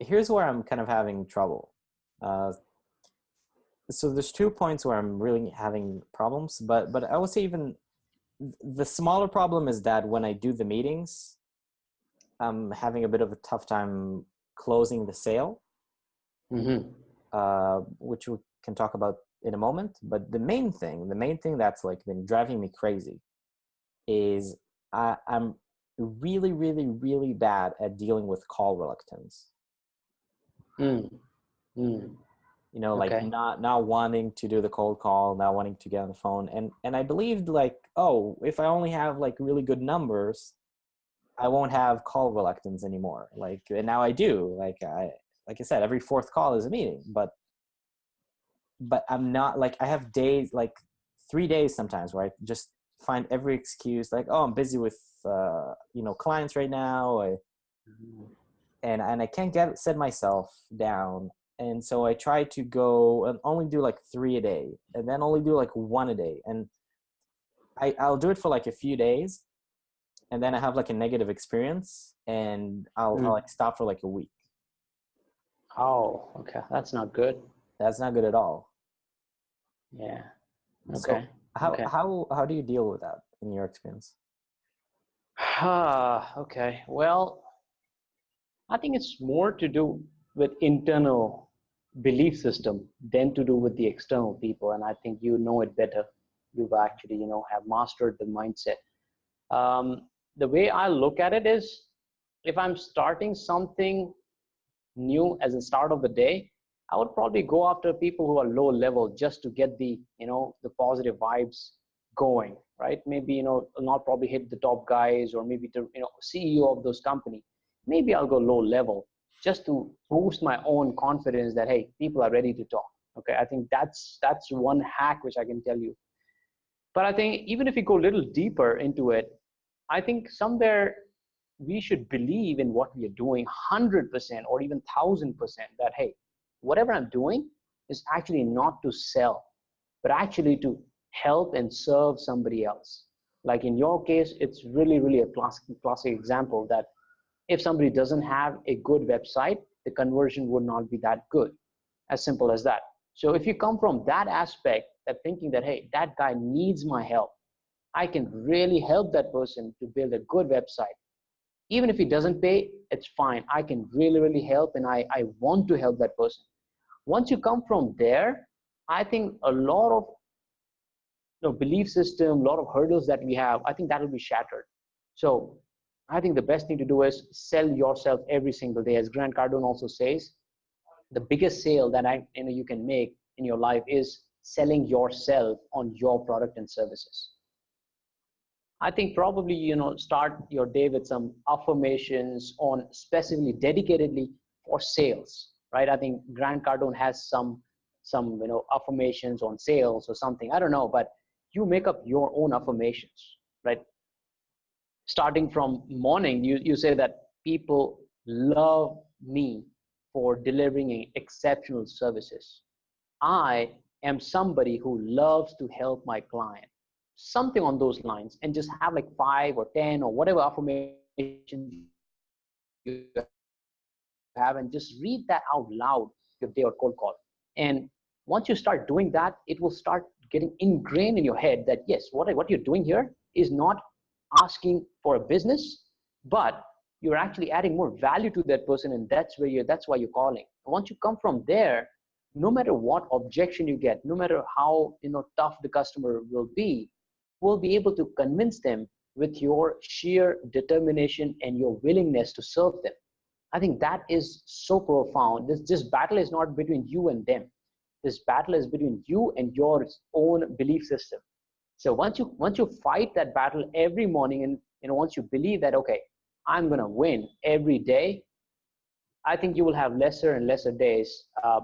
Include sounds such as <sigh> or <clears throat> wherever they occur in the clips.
here's where I'm kind of having trouble. Uh, so there's two points where I'm really having problems, but but I would say even the smaller problem is that when I do the meetings, I'm having a bit of a tough time closing the sale, Mm-hmm. uh, which we can talk about in a moment. But the main thing, the main thing that's like been driving me crazy, is I, I'm really, really, really bad at dealing with call reluctance. Mm. Mm. you know like Okay. not not wanting to do the cold call not wanting to get on the phone and and i believed like oh if i only have like really good numbers i won't have call reluctance anymore like and now i do like i like i said every fourth call is a meeting but but i'm not like i have days like three days sometimes where i just find every excuse like oh i'm busy with uh you know clients right now I, and and I can't get set myself down. And so I try to go and only do like three a day, and then only do like one a day. And I I'll do it for like a few days, and then I have like a negative experience, and I'll, Mm. I'll like stop for like a week. Oh, okay. That's not good. That's not good at all. Yeah. So Okay. how Okay. how how do you deal with that in your experience? Ah, okay. Well, I think it's more to do with internal belief system than to do with the external people. And I think you know it better. You've actually, you know, have mastered the mindset. Um, the way I look at it is if I'm starting something new as a start of the day, I would probably go after people who are low level just to get the, you know, the positive vibes going, right? Maybe, you know, not probably hit the top guys or maybe the, you know, CEO of those company. Maybe I'll go low level just to boost my own confidence that, hey, people are ready to talk. Okay. I think that's, that's one hack, which I can tell you. But I think even if you go a little deeper into it, I think somewhere we should believe in what we are doing 100% or even 1000% that, hey, whatever I'm doing is actually not to sell, but actually to help and serve somebody else. Like in your case, it's really, really a classic, classic example that if somebody doesn't have a good website, the conversion would not be that good. As simple as that. So if you come from that aspect, that thinking that, hey, that guy needs my help, I can really help that person to build a good website. Even if he doesn't pay, it's fine. I can really, really help and I, I want to help that person. Once you come from there, I think a lot of you know, belief system, a lot of hurdles that we have, I think that will be shattered. So I think the best thing to do is sell yourself every single day. As Grant Cardone also says, the biggest sale that I, you know, you can make in your life is selling yourself on your product and services. I think probably you know start your day with some affirmations on specifically dedicatedly for sales, right? I think Grant Cardone has some some you know affirmations on sales or something. I don't know, but you make up your own affirmations, right? Starting from morning, you you say that people love me for delivering exceptional services. I am somebody who loves to help my client something on those lines and just have like five or ten or whatever affirmation you have and just read that out loud your day or cold call and once you start doing that it will start getting ingrained in your head that yes what, I what you're doing here is not asking for a business but you're actually adding more value to that person and that's where you're that's why you're calling once you come from there no matter what objection you get no matter how you know tough the customer will be will be able to convince them with your sheer determination and your willingness to serve them. I think that is so profound. This, this battle is not between you and them. This battle is between you and your own belief system. So once you once you fight that battle every morning and you know once you believe that okay, I'm gonna win every day, I think you will have lesser and lesser days. Uh,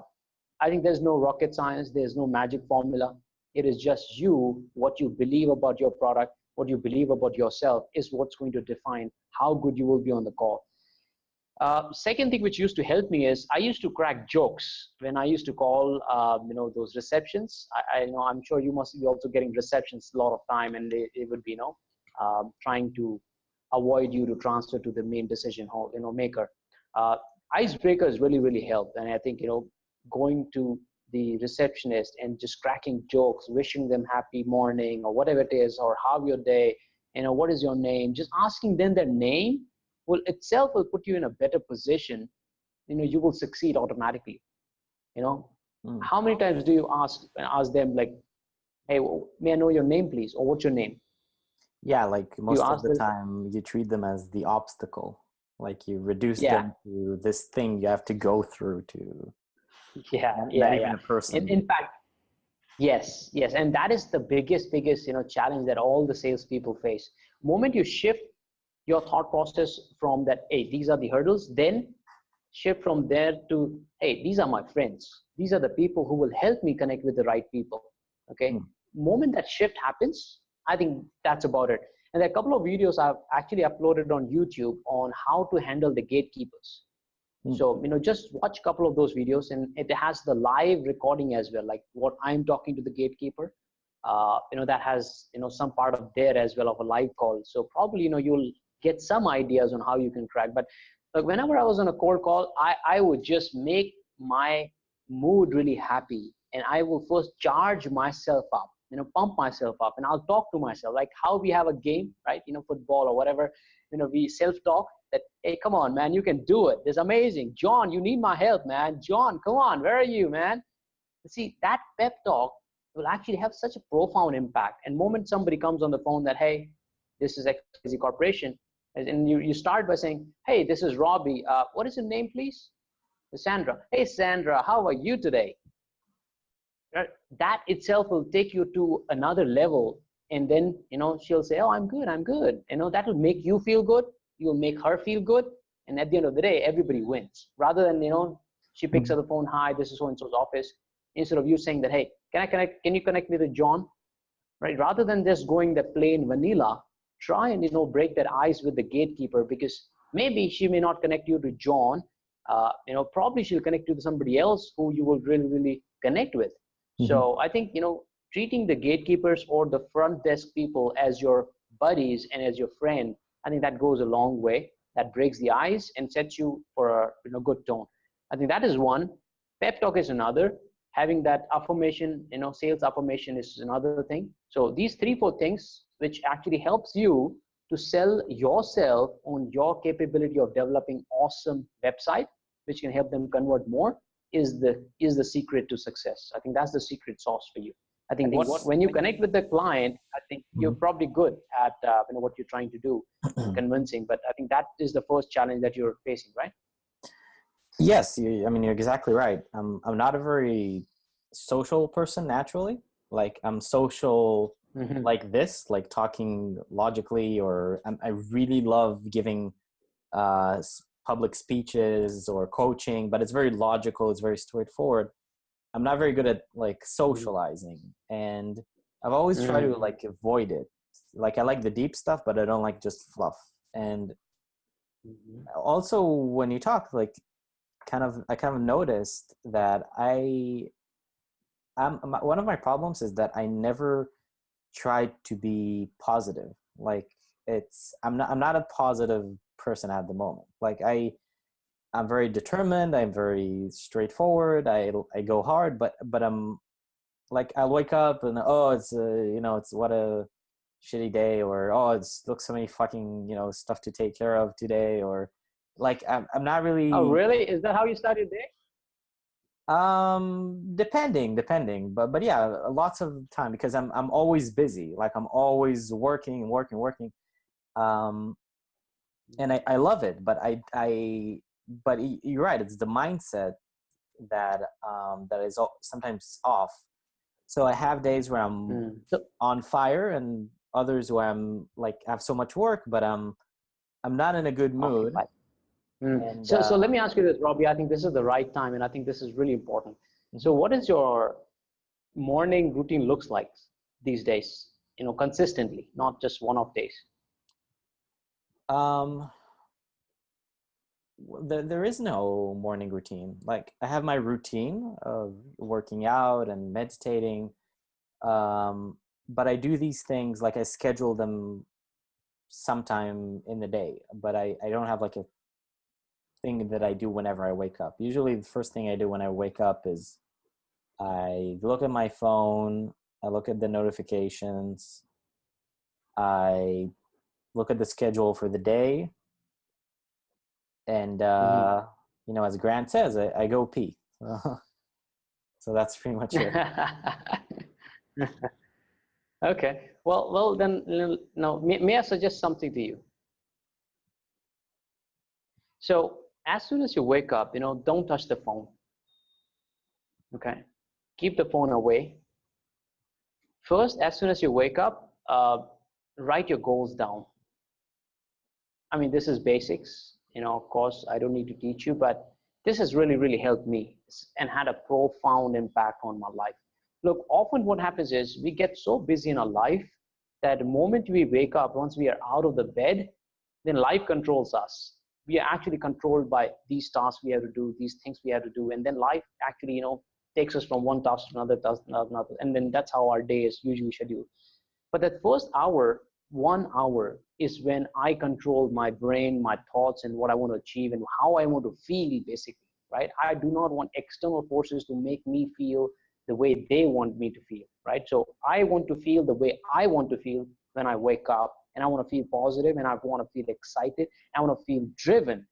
I think there's no rocket science. There's no magic formula it is just you what you believe about your product what you believe about yourself is what's going to define how good you will be on the call uh, second thing which used to help me is i used to crack jokes when i used to call um, you know those receptions. I, I know i'm sure you must be also getting receptions a lot of time and it would be you know um, trying to avoid you to transfer to the main decision hall you know maker. Uh, icebreakers really really help and i think you know going to the receptionist and just cracking jokes wishing them happy morning or whatever it is or how your day you know what is your name? Just asking them their name will itself will put you in a better position you know you will succeed automatically you know? Mm. how many times do you ask ask them like hey may i know your name please? Or what's your name? Yeah like most of the time you treat them as the obstacle. Like you reduce yeah. them to this thing you have to go through to yeah yeah, yeah. person. In, in fact yes yes and that is the biggest biggest you know challenge that all the salespeople face. Moment you shift your thought process from that hey these are the hurdles then shift from there to hey these are my friends. These are the people who will help me connect with the right people okay? Mm. moment that shift happens i think that's about it. And there are a couple of videos i've actually uploaded on youtube on how to handle the gatekeepers. Mm. so you know just watch a couple of those videos and it has the live recording as well like what i'm talking to the gatekeeper. Uh, you know that has you know some part of there as well of a live call. So probably you know you'll get some ideas on how you can crack. But like whenever i was on a cold call i i would just make my mood really happy and i will first charge myself up you know pump myself up and i'll talk to myself like how we have a game right? You know football or whatever you know we self talk that hey come on man you can do it. It's amazing. John you need my help man. John come on where are you man? See that pep talk will actually have such a profound impact. And moment somebody comes on the phone that hey this is XYZ corporation and you, you start by saying hey this is robbie. Uh, what is your name please? Sandra hey sandra how are you today? That itself will take you to another level. And then you know she'll say oh i'm good i'm good. You know that will make you feel good. You'll make her feel good. And at the end of the day everybody wins. Rather than you know she picks up the phone hi this is so and so's office. Instead of you saying that hey can i connect can you connect me to john? Right? Rather than just going the plain vanilla try and you know break that ice with the gatekeeper because maybe she may not connect you to john uh, you know probably she'll connect you to somebody else who you will really really connect with Mm-hmm. So I think, you know, treating the gatekeepers or the front desk people as your buddies and as your friend, I think that goes a long way. That breaks the ice and sets you for a you know, good tone. I think that is one. Pep talk is another. Having that affirmation, you know, sales affirmation is another thing. So these three, four things, which actually helps you to sell yourself on your capability of developing awesome website, which can help them convert more is the is the secret to success i think that's the secret sauce for you i think the, when you connect with the client i think mm-hmm. you're probably good at uh, you know what you're trying to do <clears throat> convincing but i think that is the first challenge that you're facing right yes you, i mean you're exactly right i'm i'm not a very social person naturally like i'm social mm-hmm. like this like talking logically or I'm, i really love giving uh public speeches or coaching, but it's very logical. It's very straightforward. I'm not very good at like mm. socializing, and I've always mm. tried to mm. like avoid it. Like I like the deep stuff, but I don't like just fluff. And mm-hmm. also, when you talk, like, kind of, I kind of noticed that I, um, I'm one of my problems is that I never try to be positive. Like it's, I'm not, I'm not a positive person at the moment. Like I, I'm very determined. I'm very straightforward. I I go hard, but but I'm like I wake up and oh it's a, you know it's what a shitty day or oh it's looks so many fucking you know stuff to take care of today or like I'm I'm not really. Oh really? Is that how you start your day? Um, depending, depending, but but yeah, lots of time because I'm I'm always busy. Like I'm always working, working, working. Um, and I, I love it but i i but you're right it's the mindset that um that is sometimes off so i have days where i'm mm. on fire and others where i'm like have so much work but i'm i'm not in a good mood mm. and, so uh, so let me ask you this robbie i think this is the right time and i think this is really important so mm-hmm. what is your morning routine looks like these days you know consistently not just one off days um, there, there is no morning routine. Like I have my routine of working out and meditating. Um, but I do these things like I schedule them sometime in the day, but I, I don't have like a thing that I do whenever I wake up. Usually, the first thing I do when I wake up is I look at my phone, I look at the notifications, I look at the schedule for the day, and uh, mm-hmm. you know, as Grant says, I, I go pee. <laughs> so that's pretty much it. <laughs> okay. Well, well then, now may, may I suggest something to you? So as soon as you wake up, you know, don't touch the phone. Okay, keep the phone away. First, as soon as you wake up, uh, write your goals down. I mean, this is basics. You know, of course, I don't need to teach you, but this has really, really helped me and had a profound impact on my life. Look, often what happens is we get so busy in our life that the moment we wake up, once we are out of the bed, then life controls us we are actually controlled by these tasks we have to do, these things we have to do, and then life actually, you know, takes us from one task to another task, to another, and then that's how our day is usually scheduled. But that first hour, one hour, is when I control my brain, my thoughts, and what I want to achieve, and how I want to feel, basically, right? I do not want external forces to make me feel the way they want me to feel, right? So I want to feel the way I want to feel when I wake up and I want to feel positive and I want to feel excited. I want to feel driven.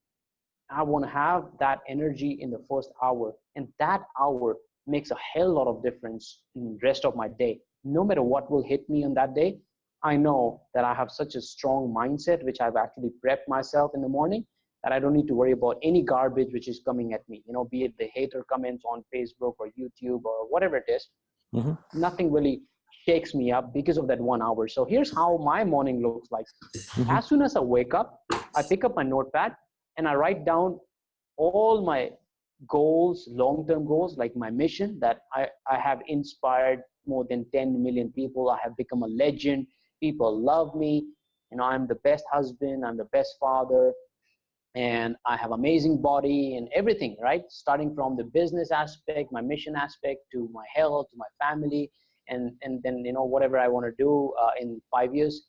I want to have that energy in the first hour. And that hour makes a hell lot of difference in the rest of my day. No matter what will hit me on that day, I know that I have such a strong mindset, which I've actually prepped myself in the morning that I don't need to worry about any garbage which is coming at me. You know, be it the hater comments on Facebook or YouTube or whatever it is. Mm-hmm. Nothing really shakes me up because of that one hour. So here's how my morning looks like. Mm-hmm. As soon as I wake up, I pick up my notepad and I write down all my goals, long-term goals, like my mission that I, I have inspired more than 10 million people. I have become a legend. People love me. You know, I'm the best husband. I'm the best father. And I have amazing body and everything, right? Starting from the business aspect, my mission aspect, to my health, to my family, and and then you know whatever i want to do uh, in five years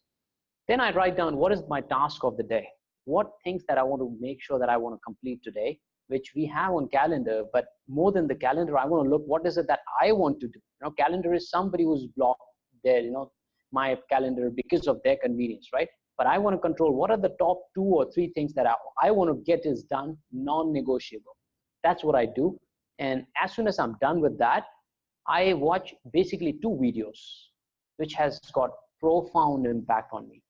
then i write down what is my task of the day. What things that i want to make sure that i want to complete today which we have on calendar but more than the calendar i want to look what is it that i want to do. You know calendar is somebody who's blocked there you know my calendar because of their convenience right? But i want to control what are the top two or three things that i, I want to get is done non-negotiable. That's what i do. And as soon as i'm done with that I watch basically two videos, which has got profound impact on me.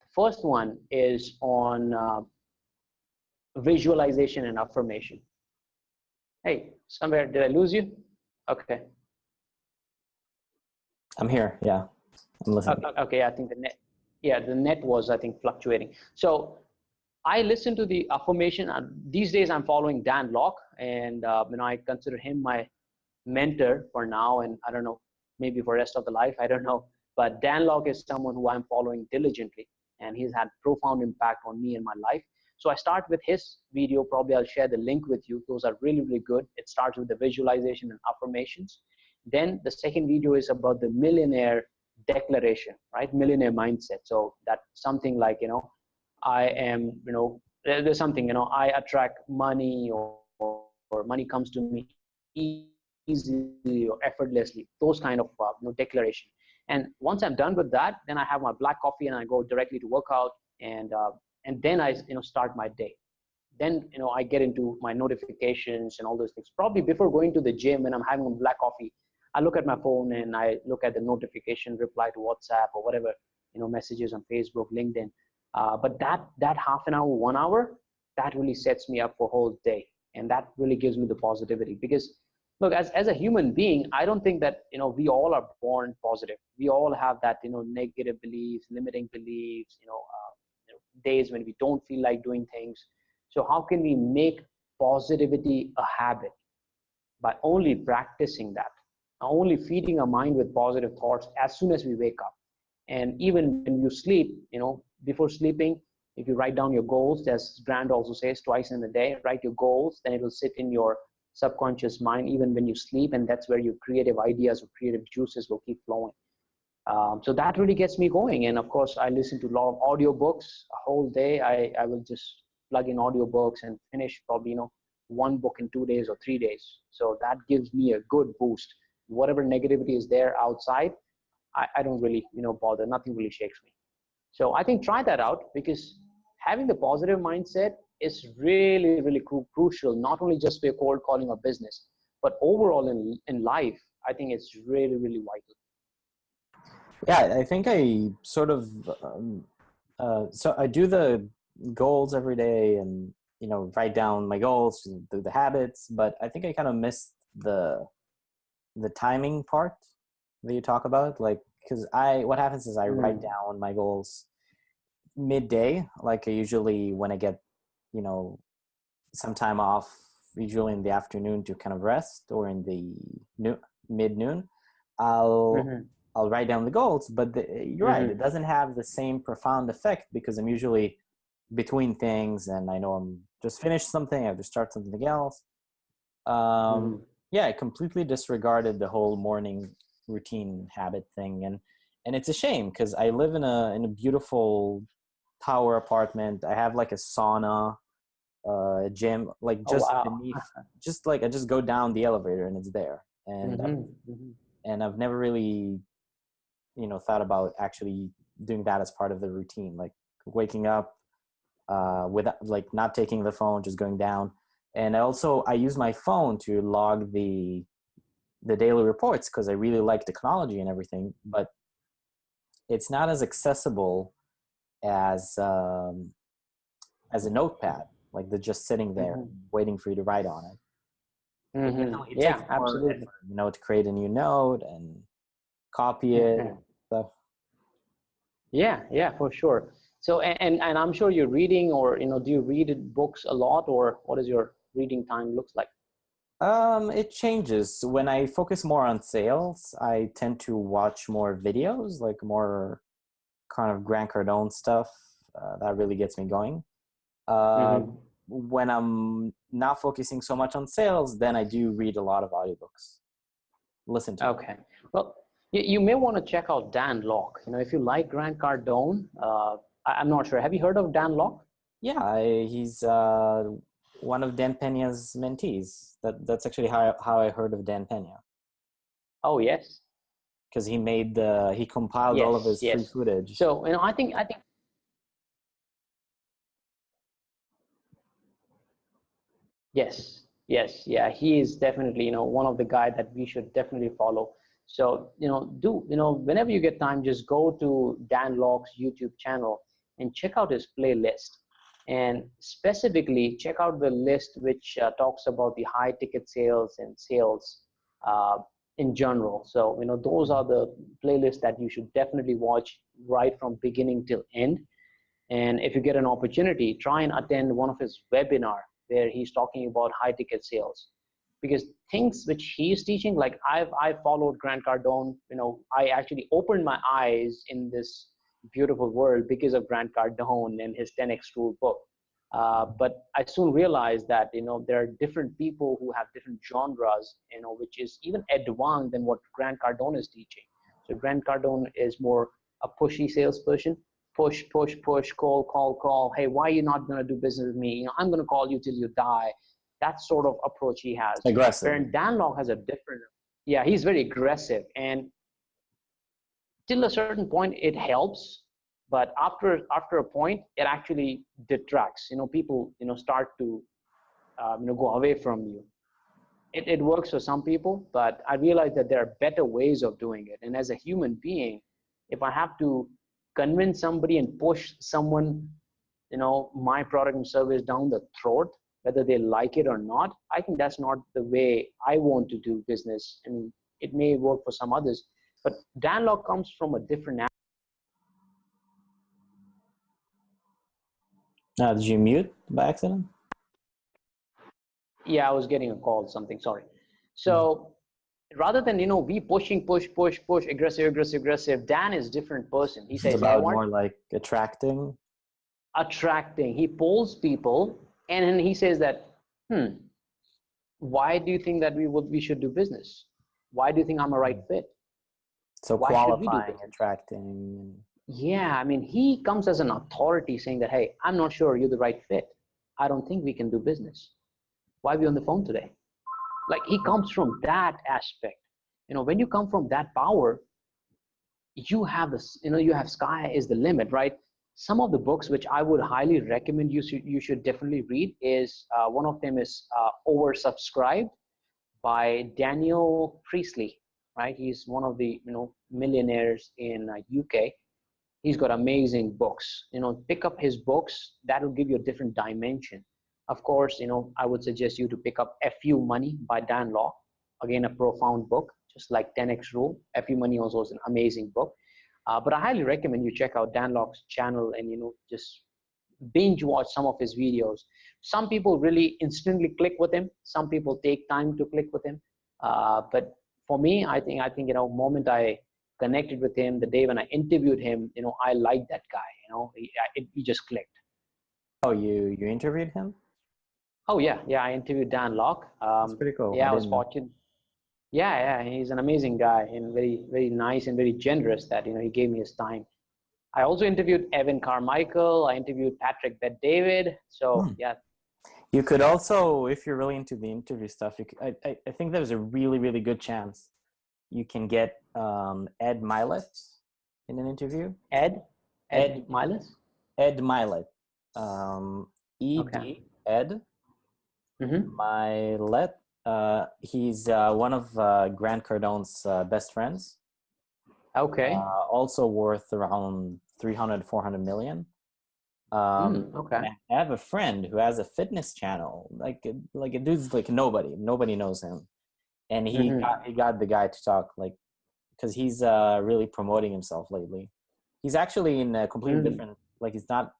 The first one is on uh, visualization and affirmation. Hey, somewhere, did I lose you? Okay. I'm here, yeah. I'm listening. Okay, okay, I think the net, yeah, the net was, I think, fluctuating. So I listen to the affirmation. And these days I'm following Dan Lok and uh, you know, I consider him my mentor for now and i don't know maybe for rest of the life i don't know. But dan lok is someone who i'm following diligently and he's had profound impact on me and my life. So i start with his video. Probably i'll share the link with you. Those are really really good. It starts with the visualization and affirmations. Then the second video is about the millionaire declaration right? Millionaire mindset. So that's something like you know i am you know there's something you know i attract money or, or money comes to me easily or effortlessly, those kind of uh, you know, declaration. And once I'm done with that, then I have my black coffee and I go directly to workout and, uh, and then I you know, start my day. Then you know, I get into my notifications and all those things. Probably before going to the gym when I'm having a black coffee, I look at my phone and I look at the notification, reply to WhatsApp or whatever, you know, messages on Facebook, LinkedIn. Uh, but that, that half an hour, one hour, that really sets me up for whole day. And that really gives me the positivity because look as, as a human being i don't think that you know we all are born positive. We all have that you know negative beliefs limiting beliefs you know, uh, you know days when we don't feel like doing things. So how can we make positivity a habit? By only practicing that. Only feeding our mind with positive thoughts as soon as we wake up. And even when you sleep you know before sleeping if you write down your goals as grant also says twice in a day write your goals then it will sit in your subconscious mind even when you sleep and that's where your creative ideas or creative juices will keep flowing um, so that really gets me going and of course i listen to a lot of audiobooks a whole day i, I will just plug in audiobooks and finish probably you know one book in two days or three days. So that gives me a good boost. Whatever negativity is there outside, I, I don't really you know bother. Nothing really shakes me. So I think try that out because having the positive mindset is really really cru crucial. Not only just for cold calling or business, but overall in in life. I think it's really really vital. Yeah, I think I sort of um, uh, so I do the goals every day and you know write down my goals the, the habits but i think i kind of missed the the timing part that you talk about like because i what happens is i mm. write down my goals midday like I usually when i get you know some time off usually in the afternoon to kind of rest or in the noon, mid noon i'll mm-hmm. i'll write down the goals but the, you're mm-hmm. right it doesn't have the same profound effect because i'm usually between things and i know i'm just finished something, I have to start something else. Um, mm. Yeah, I completely disregarded the whole morning routine habit thing, and and it's a shame because I live in a in a beautiful tower apartment. I have like a sauna, uh, gym, like oh, just oh, wow. beneath, <laughs> just like I just go down the elevator and it's there, and mm-hmm. Mm-hmm. and I've never really, you know, thought about actually doing that as part of the routine, like waking up, uh, without like not taking the phone, just going down. And also I use my phone to log the the daily reports because I really like technology and everything, but it's not as accessible as um, as a notepad, like they're just sitting there mm-hmm. waiting for you to write on it. Mm-hmm. it yeah, absolutely. Effort, you know, to create a new note and copy it mm-hmm. stuff. Yeah, yeah, for sure. So, and, and I'm sure you're reading or, you know, do you read books a lot or what is your reading time looks like? Um, it changes. When I focus more on sales, I tend to watch more videos, like more kind of Grant Cardone stuff. Uh, that really gets me going. Uh, mm-hmm. When I'm not focusing so much on sales, then I do read a lot of audiobooks. Listen to. Okay. Them. Well, you, you may want to check out Dan Lok. You know, if you like Grant Cardone, uh, I'm not sure. Have you heard of Dan Lok? Yeah, I, he's uh, one of Dan Pena's mentees. That that's actually how how I heard of Dan Pena. Oh yes, because he made the he compiled yes, all of his yes. free footage. So you know, I think I think. Yes, yes, yeah, he is definitely you know one of the guy that we should definitely follow. So you know, do you know whenever you get time, just go to Dan Lok's YouTube channel and check out his playlist and specifically check out the list which uh, talks about the high ticket sales and sales uh, in general. So you know those are the playlists that you should definitely watch right from beginning till end. And if you get an opportunity try and attend one of his webinar where he's talking about high ticket sales. Because things which he's teaching like i've i followed grant cardone you know i actually opened my eyes in this beautiful world because of Grant Cardone and his 10x rule book. Uh, but I soon realized that you know there are different people who have different genres, you know, which is even advanced than what Grant Cardone is teaching. So Grant Cardone is more a pushy salesperson, push, push, push, call, call, call. Hey, why are you not going to do business with me? You know, I'm going to call you till you die. That sort of approach he has. Aggressive. And Dan Lok has a different. Yeah, he's very aggressive, and till a certain point it helps but after after a point it actually detracts. You know people you know start to um, you know go away from you. It, it works for some people but i realize that there are better ways of doing it. And as a human being if i have to convince somebody and push someone you know my product and service down the throat whether they like it or not i think that's not the way i want to do business. I and it may work for some others but Dan Lok comes from a different. Now, did you mute by accident? Yeah, I was getting a call, something, sorry. So rather than, you know, we pushing, push, push, push, aggressive, aggressive, aggressive, Dan is different person. He says, about more like attracting. Attracting. He pulls people and then he says that, hmm, why do you think that we would, we should do business? Why do you think I'm a right hmm. fit? So Why qualifying, attracting. Yeah, I mean, he comes as an authority saying that, hey, I'm not sure you're the right fit. I don't think we can do business. Why are we on the phone today? Like he comes from that aspect. You know, when you come from that power, you have this, you know, you have sky is the limit, right? Some of the books which I would highly recommend you should, you should definitely read is uh, one of them is uh, Oversubscribed by Daniel Priestley, right? He's one of the, you know, millionaires in uh, UK he's got amazing books. You know pick up his books that will give you a different dimension. Of course you know i would suggest you to pick up fu money by dan lok again a profound book just like 10x rule. Fu money also is an amazing book. Uh, but i highly recommend you check out dan lok's channel and you know just binge watch some of his videos. Some people really instantly click with him. Some people take time to click with him. Uh, but for me i think i think you know moment i connected with him the day when I interviewed him, you know, I liked that guy, you know, he, it, he just clicked. Oh, you, you interviewed him? Oh yeah. Yeah. I interviewed Dan Lok. Um, That's pretty cool. Yeah. I, I was fortunate. Yeah. Yeah. He's an amazing guy and very, very nice and very generous that, you know, he gave me his time. I also interviewed Evan Carmichael. I interviewed Patrick Bet David. So hmm. yeah. You could also, if you're really into the interview stuff, you could, I, I think there's a really, really good chance you can get um, Ed Mylett in an interview. Ed? Ed, Ed Mylett? Ed Mylett. Um, E-D, okay. Ed mm-hmm. Mylett. Uh, he's uh, one of uh, Grant Cardone's uh, best friends. Okay. Uh, also worth around 300, 400 million. Um, mm, okay. I have a friend who has a fitness channel. Like, like a dude's like nobody. Nobody knows him and he mm-hmm. got, he got the guy to talk like because he's uh really promoting himself lately he's actually in a completely mm-hmm. different like he's not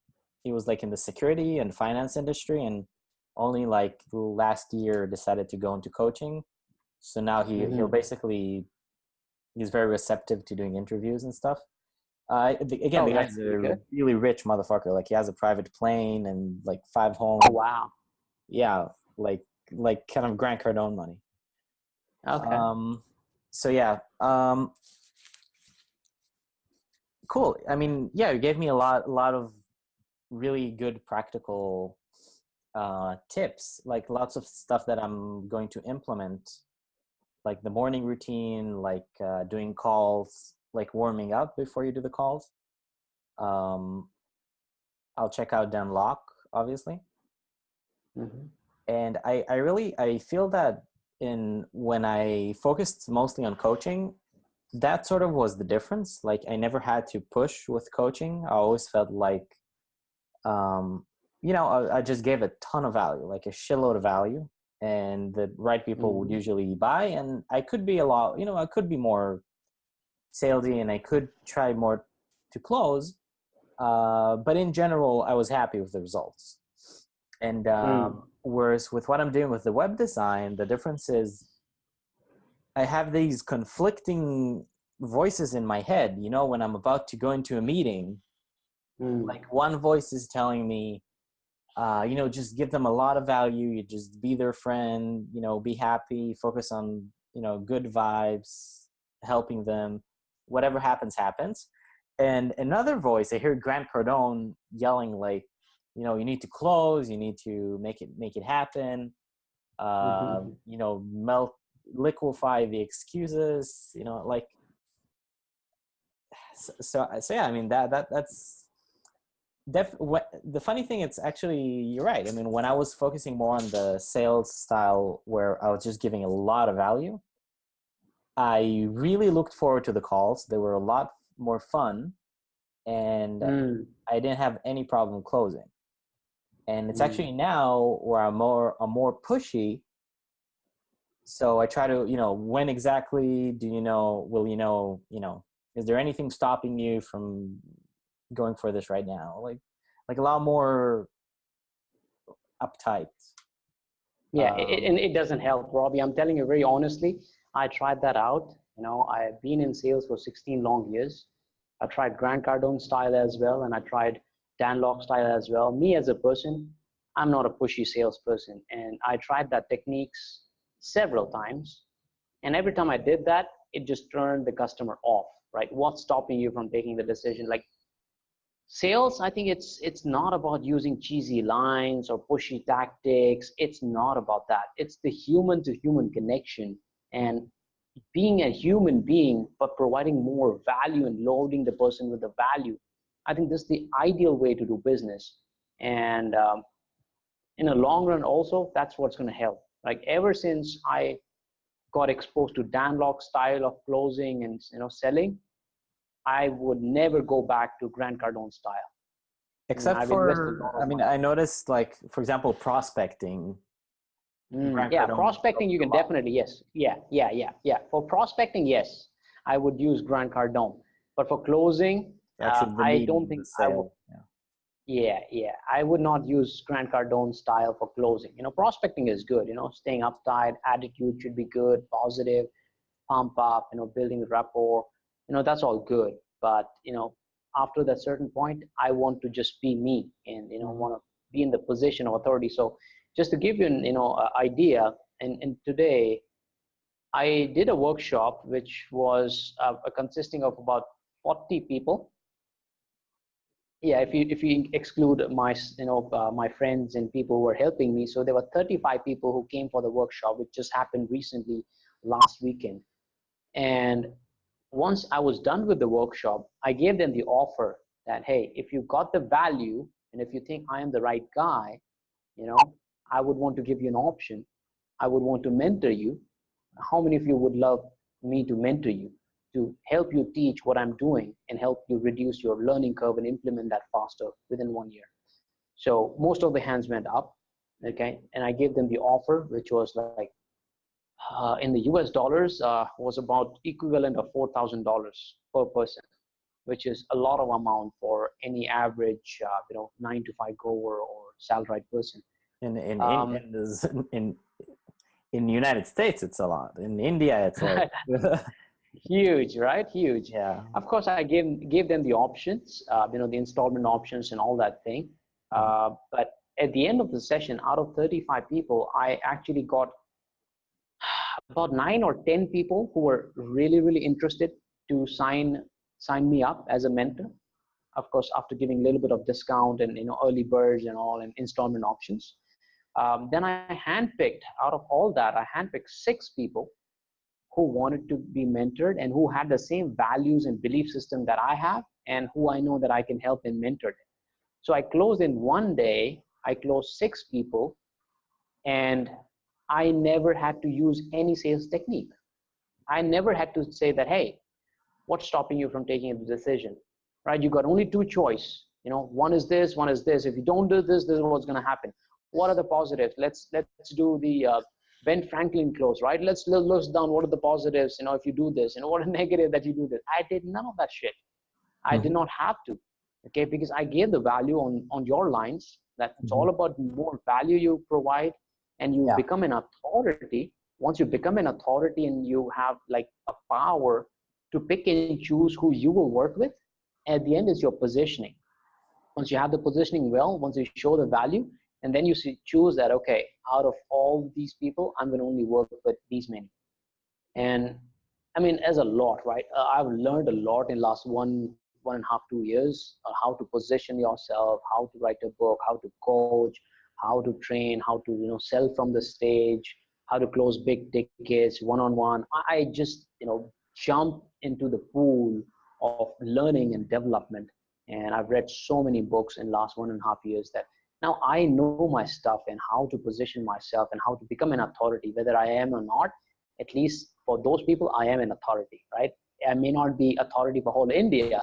he was like in the security and finance industry and only like last year decided to go into coaching so now he mm-hmm. he'll basically he's very receptive to doing interviews and stuff uh, again, oh, the guy's a really rich motherfucker. Like he has a private plane and like five homes. Oh wow! Yeah, like like kind of Grant Cardone money. Okay. Um, so yeah. Um, cool. I mean, yeah, you gave me a lot, a lot of really good practical uh, tips, like lots of stuff that I'm going to implement, like the morning routine, like uh, doing calls, like warming up before you do the calls. Um, I'll check out Dan Lok, obviously. Mm-hmm. And I, I really, I feel that in when I focused mostly on coaching, that sort of was the difference. Like I never had to push with coaching. I always felt like, um, you know, I, I, just gave a ton of value, like a shitload of value, and the right people mm-hmm. would usually buy. And I could be a lot, you know, I could be more salesy, and I could try more to close. Uh, but in general, I was happy with the results. And mm. um, mm. whereas with what I'm doing with the web design, the difference is I have these conflicting voices in my head. You know, when I'm about to go into a meeting, mm. like one voice is telling me, uh, you know, just give them a lot of value. You just be their friend. You know, be happy. Focus on you know good vibes, helping them. Whatever happens, happens. And another voice, I hear Grant Cardone yelling like, you know you need to close you need to make it make it happen mm-hmm. Um, you know melt liquefy the excuses you know like so, so, so yeah i mean that that that's def what, the funny thing it's actually you're right i mean when i was focusing more on the sales style where i was just giving a lot of value i really looked forward to the calls they were a lot more fun and mm. i didn't have any problem closing and it's mm. actually now where I'm more I'm more pushy. So I try to you know when exactly do you know will you know you know is there anything stopping you from going for this right now like like a lot more uptight. Yeah, um, it, and it doesn't help, Robbie. I'm telling you very honestly. I tried that out. You know, I've been in sales for 16 long years. I tried Grant Cardone style as well, and I tried Dan Lok style as well. Me as a person, I'm not a pushy salesperson. And I tried that techniques several times. And every time I did that, it just turned the customer off, right? What's stopping you from taking the decision? Like sales i think it's it's not about using cheesy lines or pushy tactics it's not about that it's the human to human connection and being a human being but providing more value and loading the person with the value i think this is the ideal way to do business and um, in the long run also that's what's going to help like ever since i got exposed to dan lok style of closing and you know selling I would never go back to Grant Cardone style. Except for, I mean, I noticed like, for example, prospecting. Mm, yeah, Cardone prospecting, you can definitely, yes. Yeah, yeah, yeah, yeah. For prospecting, yes, I would use Grant Cardone. But for closing, uh, I don't think I would. Yeah. yeah, yeah. I would not use Grant Cardone style for closing. You know, prospecting is good. You know, staying uptight, attitude should be good, positive, pump up, you know, building rapport you know that's all good but you know after that certain point i want to just be me and you know mm-hmm. want to be in the position of authority so just to give you an you know idea and, and today i did a workshop which was uh, consisting of about 40 people yeah if you if you exclude my you know uh, my friends and people who were helping me so there were 35 people who came for the workshop which just happened recently last weekend and once I was done with the workshop, I gave them the offer that, hey, if you got the value and if you think I am the right guy, you know, I would want to give you an option. I would want to mentor you. How many of you would love me to mentor you, to help you teach what I'm doing and help you reduce your learning curve and implement that faster within one year? So most of the hands went up, okay? And I gave them the offer, which was like uh, in the US dollars uh, was about equivalent of $4,000 per person, which is a lot of amount for any average, uh, you know, nine to five goer or salaried person. In in um, in, in in United States, it's a lot. In India, it's like <laughs> huge, right? Huge. Yeah. Of course, I gave gave them the options, uh, you know, the installment options and all that thing. Mm-hmm. Uh, but at the end of the session, out of 35 people, I actually got <sighs> about nine or 10 people who were really, really interested to sign, sign me up as a mentor. Of course, after giving a little bit of discount and you know early birds and all and installment options. Um, then I handpicked out of all that, I handpicked six people who wanted to be mentored and who had the same values and belief system that I have and who I know that I can help and mentor. them. So I closed in one day, I closed six people and I never had to use any sales technique. I never had to say that, hey, what's stopping you from taking a decision, right? You got only two choice. You know, one is this, one is this. If you don't do this, this is what's going to happen. What are the positives? Let's let's do the uh, Ben Franklin close, right? Let's list down what are the positives. You know, if you do this, you know, what a <laughs> negative that you do this. I did none of that shit. I mm-hmm. did not have to, okay, because I gave the value on on your lines. That it's mm-hmm. all about more value you provide and you yeah. become an authority once you become an authority and you have like a power to pick and choose who you will work with at the end is your positioning once you have the positioning well once you show the value and then you see, choose that okay out of all these people i'm going to only work with these many. And i mean as a lot right? Uh, i've learned a lot in last one one and a half two years uh, how to position yourself how to write a book how to coach how to train, how to you know sell from the stage, how to close big tickets one on one. I just you know jump into the pool of learning and development, and I've read so many books in last one and a half years that now I know my stuff and how to position myself and how to become an authority, whether I am or not. At least for those people, I am an authority, right? I may not be authority for whole India,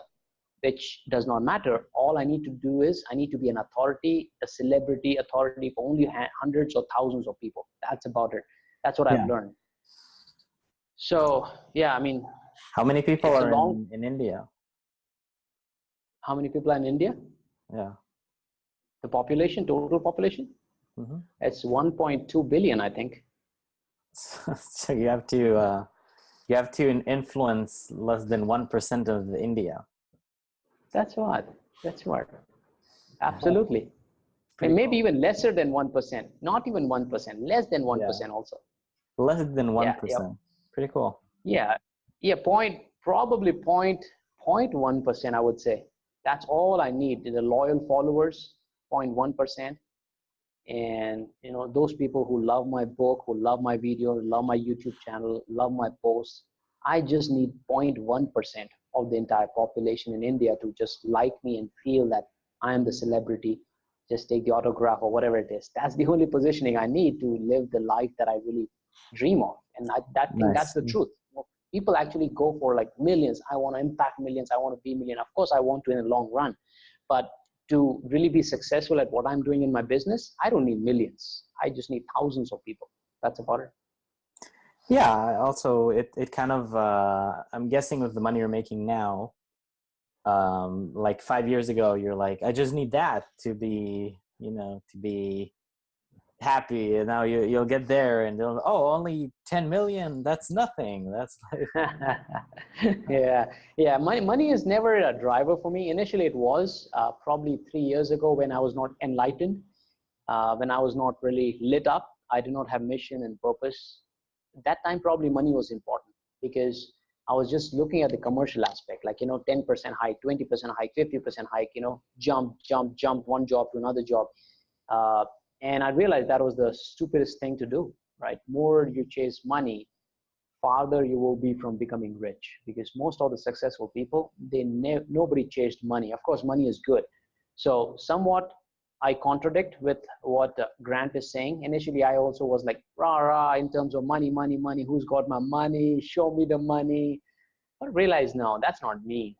which does not matter. All I need to do is I need to be an authority, a celebrity authority for only hundreds or thousands of people. That's about it. That's what yeah. I've learned. So yeah, I mean, how many people are long, in, in India? How many people are in India? Yeah. The population, total population? Mm-hmm. It's 1.2 billion, I think. <laughs> so you have to uh, you have to influence less than one percent of India. That's what. That's what. Absolutely. and maybe cool. even lesser than 1%, not even 1%, less than 1% yeah. also. Less than 1%. Yeah, yeah. Pretty cool. Yeah. Yeah. Point, probably point, point 1, I would say. That's all I need. The loyal followers, 0.1%. And you know, those people who love my book, who love my video, love my YouTube channel, love my posts. I just need 0.1% of the entire population in India to just like me and feel that I am the celebrity. Just take the autograph or whatever it is. That's the only positioning I need to live the life that I really dream of. And I, that nice. that's the truth. People actually go for like millions. I want to impact millions. I want to be million. Of course, I want to in the long run. But to really be successful at what I'm doing in my business, I don't need millions. I just need thousands of people. That's about it. Yeah. Also, it, it kind of, uh, I'm guessing with the money you're making now, um, like five years ago, you're like, I just need that to be, you know, to be happy and now you, you'll get there and they'll oh only 10 million? That's nothing. That's <laughs> yeah. Yeah money, money is never a driver for me. Initially it was uh, probably three years ago when i was not enlightened uh, when i was not really lit up. I did not have mission and purpose. That time probably money was important because i was just looking at the commercial aspect like you know 10% hike 20% hike 50% hike you know jump jump jump one job to another job. Uh, and I realized that was the stupidest thing to do, right? More you chase money, farther you will be from becoming rich because most of the successful people, they ne- nobody chased money. Of course, money is good. So somewhat I contradict with what uh, Grant is saying. Initially, I also was like, rah, rah, in terms of money, money, money, who's got my money? Show me the money. But realize no, that's not me.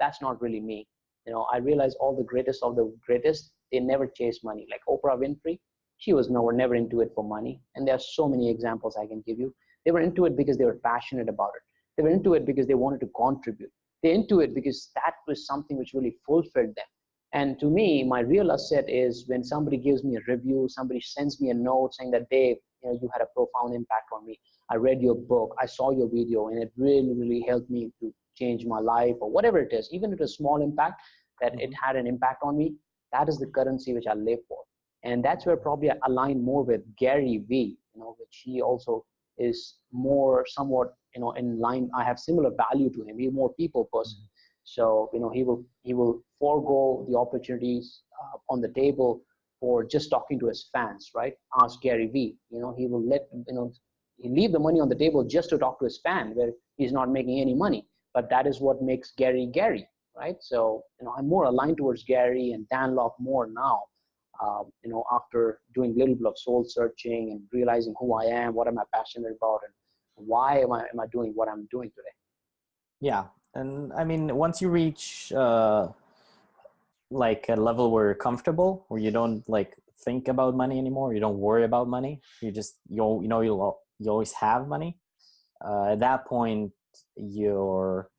That's not really me. You know, I realize all the greatest of the greatest, they never chase money. Like Oprah Winfrey, she was never, never into it for money. And there are so many examples I can give you. They were into it because they were passionate about it. They were into it because they wanted to contribute. They're into it because that was something which really fulfilled them. And to me, my real asset is when somebody gives me a review, somebody sends me a note saying that, Dave, you know, you had a profound impact on me. I read your book, I saw your video, and it really, really helped me to change my life or whatever it is. Even if it's a small impact, that it mm-hmm. had an impact on me, that is the currency which I live for and that's where probably I align more with Gary Vee, you know, which he also is more somewhat, you know, in line. I have similar value to him. He's more people person, mm-hmm. so you know, he will he will forego the opportunities uh, on the table for just talking to his fans, right? Ask Gary Vee. You know, he will let you know he leave the money on the table just to talk to his fan, where he's not making any money. But that is what makes Gary Gary, right? So you know, I'm more aligned towards Gary and Dan Lok more now um, you know, after doing a little bit of soul searching and realizing who I am, what am I passionate about, and why am I am I doing what I'm doing today? Yeah, and I mean, once you reach uh, like a level where you're comfortable, where you don't like think about money anymore, you don't worry about money, you just you you know you'll you always have money. Uh, at that point, you're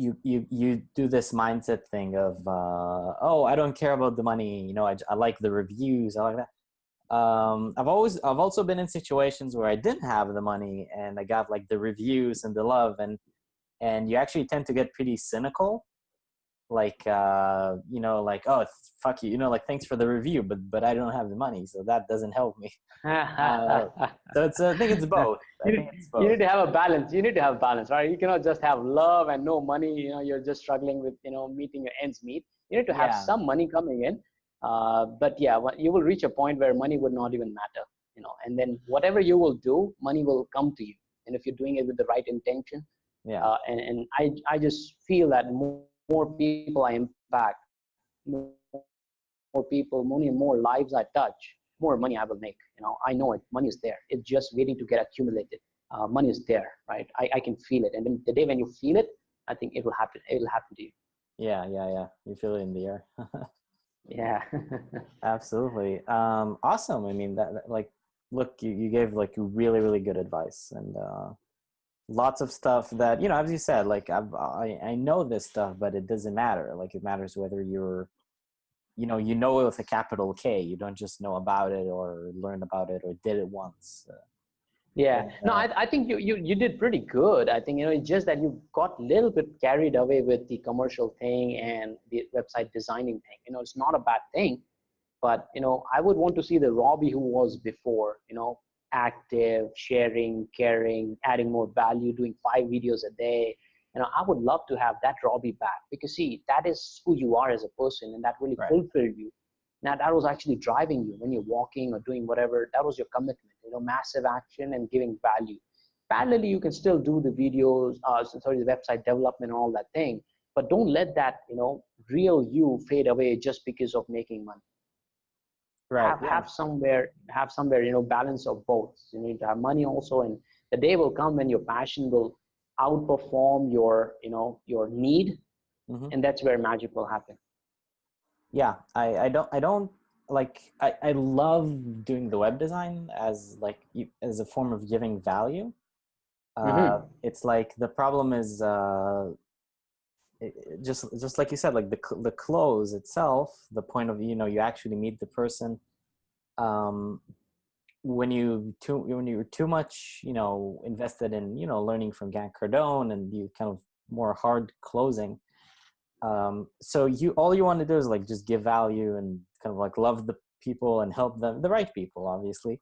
you you you do this mindset thing of uh, oh I don't care about the money you know I, I like the reviews I like that. Um, I've always I've also been in situations where I didn't have the money and I got like the reviews and the love and and you actually tend to get pretty cynical like uh, you know like oh fuck you you know like thanks for the review but but I don't have the money so that doesn't help me <laughs> uh, so it's I think it's both. You need, it's both. you need to have a balance you need to have balance right you cannot just have love and no money you know you're just struggling with you know meeting your ends meet you need to have yeah. some money coming in uh, but yeah you will reach a point where money would not even matter you know and then whatever you will do money will come to you and if you're doing it with the right intention yeah uh, and, and I, I just feel that more more people I impact, more, more people, more and more lives I touch, more money I will make. You know, I know it. Money is there. It's just waiting to get accumulated. Uh, money is there, right? I, I can feel it, and then the day when you feel it, I think it will happen. It will happen to you. Yeah, yeah, yeah. You feel it in the air. <laughs> yeah. <laughs> Absolutely. Um, awesome. I mean, that, that like, look, you, you gave like really, really good advice, and uh, lots of stuff that you know as you said like I've, i i know this stuff but it doesn't matter. Like it matters whether you're you know you know it with a capital k. You don't just know about it or learn about it or did it once. Uh, yeah. no I, I think you, you you did pretty good. I think you know it's just that you got a little bit carried away with the commercial thing and the website designing thing. You know it's not a bad thing but you know i would want to see the robbie who was before you know active, sharing, caring, adding more value, doing five videos a day, you know, I would love to have that Robbie back because see, that is who you are as a person and that really Right. fulfilled you. Now that was actually driving you when you're walking or doing whatever, that was your commitment, you know, massive action and giving value. Parallelly, you can still do the videos, uh, sorry, the website development and all that thing, but don't let that, you know, real you fade away just because of making money Right. have, yeah. have somewhere have somewhere you know balance of both you need to have money also and the day will come when your passion will outperform your you know your need Mhm. and that's where magic will happen yeah i i don't i don't like i i love doing the web design as like as a form of giving value uh Mhm. it's like the problem is uh it- just just like you said like the the close itself the point of you know you actually meet the person um when you too when you're too much you know invested in you know learning from Grant Cardone and you kind of more hard closing um so you all you want to do is like just give value and kind of like love the people and help them the right people obviously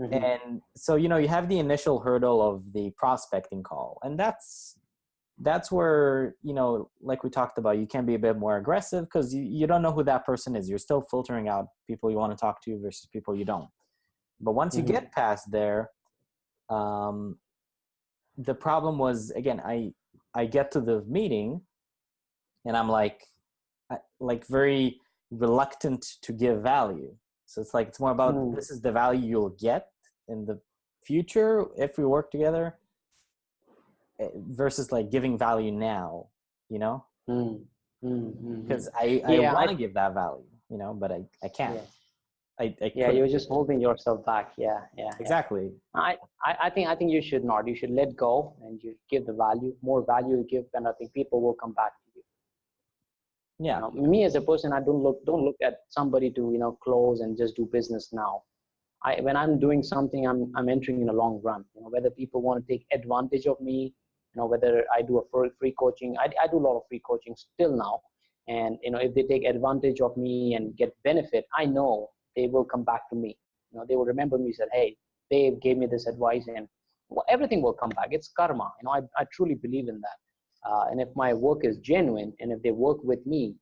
Mhm. and so you know you have the initial hurdle of the prospecting call and that's that's where you know like we talked about you can be a bit more aggressive because you, you don't know who that person is you're still filtering out people you want to talk to versus people you don't but once you Mhm. get past there um the problem was again i i get to the meeting and i'm like I- like very reluctant to give value so it's like it's more about Mm. this is the value you'll get in the future if we work together versus like giving value now you know Mm, mm, mm, because mm. i Yeah, i want to give that value you know but i i can't yeah, i, I yeah you're just holding yourself back yeah yeah yeah. exactly I, I I think I think you should not. You should let go and you give the value. More value you give, and I think people will come back to you. yeah You know, me as a person, I don't look don't look at somebody to you know close and just do business now. I when I'm doing something, I'm I'm entering in a long run. You know, whether people want to take advantage of me, you know, whether I do a free, coaching. I I do a lot of free coaching still now, and you know, if they take advantage of me and get benefit, I know they will come back to me. You know, they will remember me. Said, hey, they gave me this advice, and well, everything will come back. It's karma. You know, I I truly believe in that. Uh, and if my work is genuine, and if they work with me,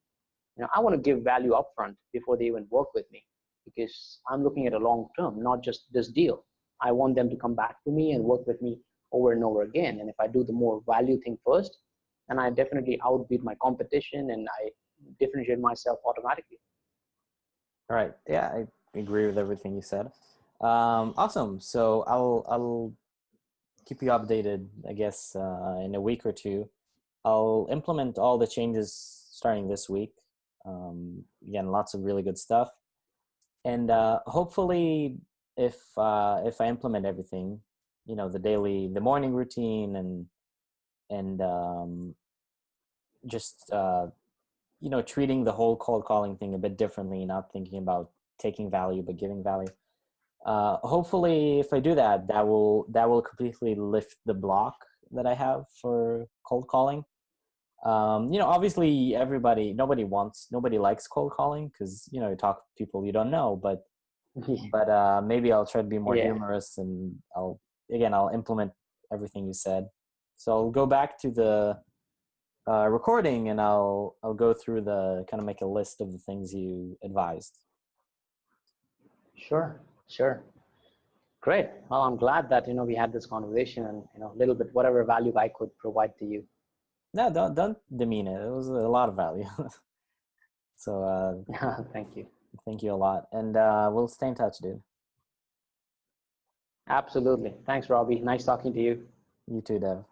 you know, I want to give value upfront before they even work with me because I'm looking at a long term, not just this deal. I want them to come back to me and work with me over and over again. And if I do the more value thing first, then I definitely outbeat my competition and I differentiate myself automatically. All right. Yeah, I agree with everything you said. Um, awesome. So I'll I'll keep you updated. I guess uh, in a week or two, I'll implement all the changes starting this week. Um, again, lots of really good stuff, and uh, hopefully, if uh, if I implement everything, you know, the daily, the morning routine, and and um, just uh, you know treating the whole cold calling thing a bit differently not thinking about taking value but giving value. Uh, hopefully if i do that that will that will completely lift the block that i have for cold calling. Um, you know obviously everybody nobody wants nobody likes cold calling because you know you talk to people you don't know but <laughs> but uh, maybe i'll try to be more Yeah. humorous and i'll again i'll implement everything you said so i'll go back to the uh, recording and I'll I'll go through the kind of make a list of the things you advised. Sure, sure. Great. Well, I'm glad that you know we had this conversation and you know a little bit whatever value I could provide to you. No, don't don't demean it. It was a lot of value. <laughs> so uh, <laughs> Thank you. thank you a lot, and uh, we'll stay in touch, dude. Absolutely. Thanks, Robbie. Nice talking to you. You too, Dev.